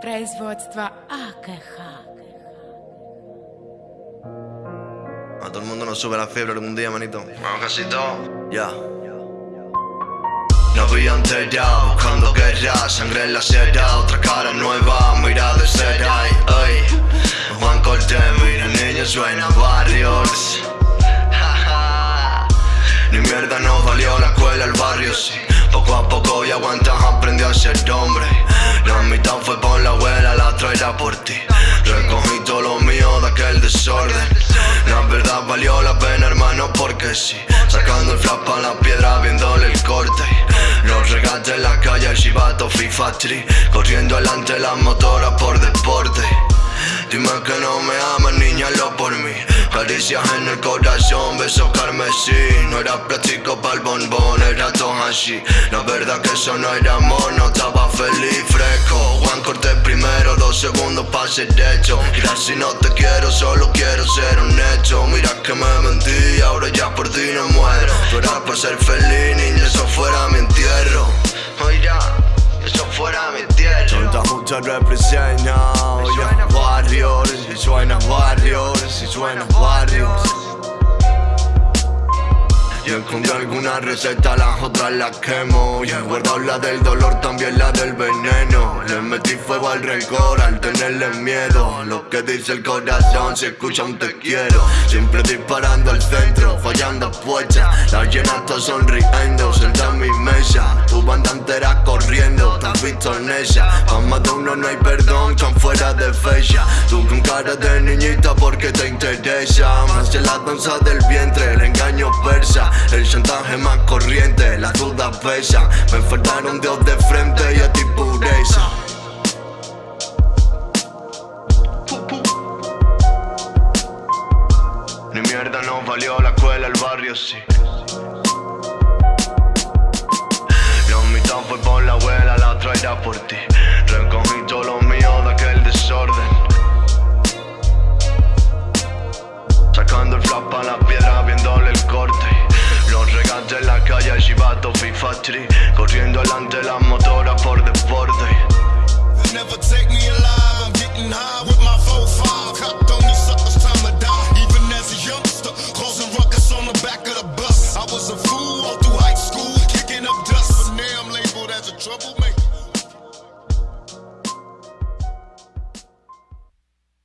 Производство АКХ. A todo el mundo nos sube la fiebre algún día, manito. Vamos casi todo. Ya. No había enterado, buscando guerra, sangre en la seda, otra cara nueva, mira de seda, ay, ay. Juan Cortés, mira, niño, suena barrios. Ni mierda nos valió la escuela, el barrio, sí. Poco a poco y aguantas, aprendió a ser hombre. La por ti. Recogí todo lo mío de aquel desorden. La verdad valió la pena, hermano, porque sí. Sacando el flap a la piedra, viéndole el corte. Los regates en la calle, el chivato FIFA Tree. Corriendo delante las motoras Caricias en el corazón, besos carmesí. No era práctico para el bombón, era todo así. La verdad que eso no era amor, no estaba feliz, fresco. Juan Cortés primero, dos segundos para ser hecho. Mira, si no te quiero, solo quiero ser honesto. Mira que me mentí, ahora ya por ti no muero. Tú eras por ser feliz, niña, eso fuera mi entierro. Oiga, eso fuera mi entierro. Santa Justa representa, suena Warriors, si suena Warriors. Yo encontré alguna receta, las otras las quemo. Y he guardado la del dolor, también la del veneno. Le metí fuego al rencor tenerle miedo. Lo que dice el corazón, si escucha un te quiero. Siempre disparando al centro, fallando apuestas Las llenas todas sonriendo, sentada en mi mesa. Tu banda entera corriendo, te has visto en ella. Pa' más de uno no hay perdón, están fuera de fecha. Tú con cara de niñita porque te interesa Más en la danza del vientre, el engaño persa. El chantaje más corriente, las dudas pesan Me faltaron Dios de frente y a ti pureza mierda nos valió la escuela, el barrio sí. La mitad fue por la abuela, la otra era por ti. Recogí todo lo mío de aquel desorden. Sacando el flap a la piedra, viéndole el corte. Los regates en la calle, el chivato FIFA Tree Corriendo delante las motoras